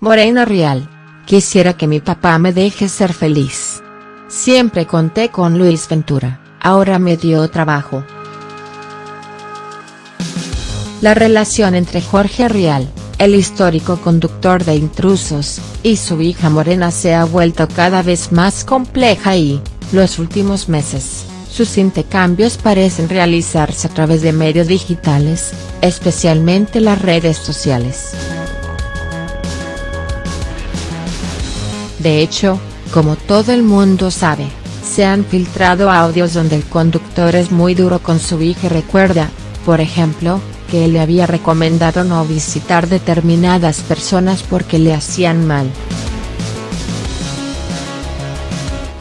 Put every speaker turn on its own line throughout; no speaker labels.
Morena Real, quisiera que mi papá me deje ser feliz. Siempre conté con Luis Ventura, ahora me dio trabajo. La relación entre Jorge Rial, el histórico conductor de Intrusos, y su hija Morena se ha vuelto cada vez más compleja y, los últimos meses, sus intercambios parecen realizarse a través de medios digitales, especialmente las redes sociales. De hecho, como todo el mundo sabe, se han filtrado audios donde el conductor es muy duro con su hija recuerda, por ejemplo, que le había recomendado no visitar determinadas personas porque le hacían mal.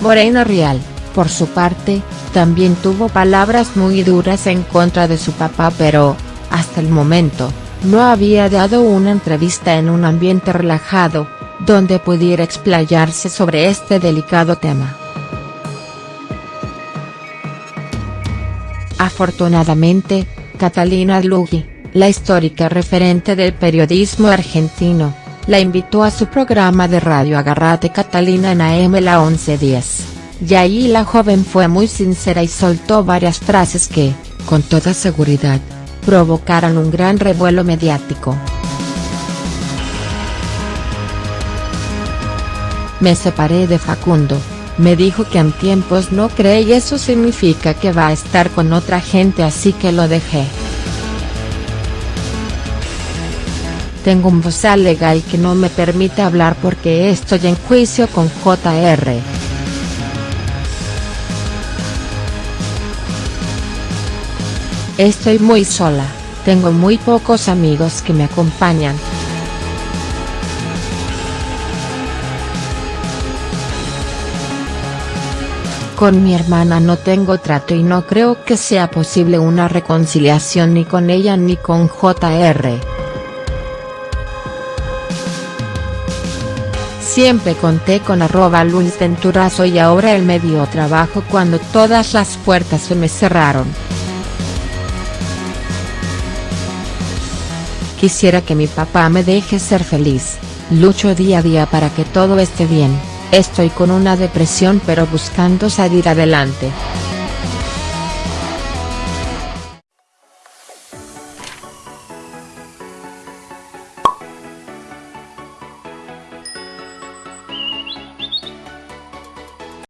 Morena Real, por su parte, también tuvo palabras muy duras en contra de su papá pero, hasta el momento, no había dado una entrevista en un ambiente relajado, donde pudiera explayarse sobre este delicado tema. Afortunadamente, Catalina Lugui, la histórica referente del periodismo argentino, la invitó a su programa de radio Agarrate Catalina en AM la 1110, y ahí la joven fue muy sincera y soltó varias frases que, con toda seguridad, provocaron un gran revuelo mediático. Me separé de Facundo, me dijo que en tiempos no cree y eso significa que va a estar con otra gente así que lo dejé. Tengo un bozal legal que no me permite hablar porque estoy en juicio con JR. Estoy muy sola, tengo muy pocos amigos que me acompañan. Con mi hermana no tengo trato y no creo que sea posible una reconciliación ni con ella ni con JR. Siempre conté con arroba Luis Venturazo y ahora él me dio trabajo cuando todas las puertas se me cerraron. Quisiera que mi papá me deje ser feliz, lucho día a día para que todo esté bien. Estoy con una depresión pero buscando salir adelante.